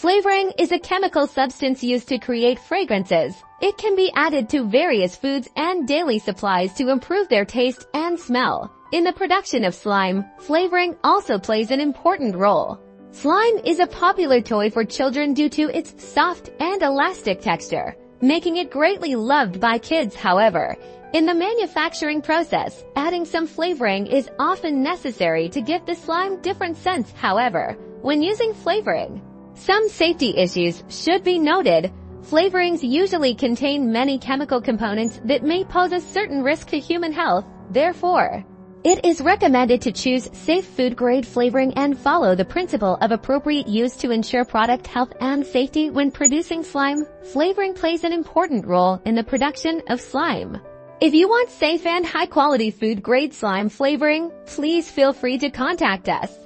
Flavoring is a chemical substance used to create fragrances. It can be added to various foods and daily supplies to improve their taste and smell. In the production of slime, flavoring also plays an important role. Slime is a popular toy for children due to its soft and elastic texture, making it greatly loved by kids however. In the manufacturing process, adding some flavoring is often necessary to give the slime different scents however. When using flavoring, some safety issues should be noted. Flavorings usually contain many chemical components that may pose a certain risk to human health. Therefore, it is recommended to choose safe food grade flavoring and follow the principle of appropriate use to ensure product health and safety when producing slime. Flavoring plays an important role in the production of slime. If you want safe and high quality food grade slime flavoring, please feel free to contact us.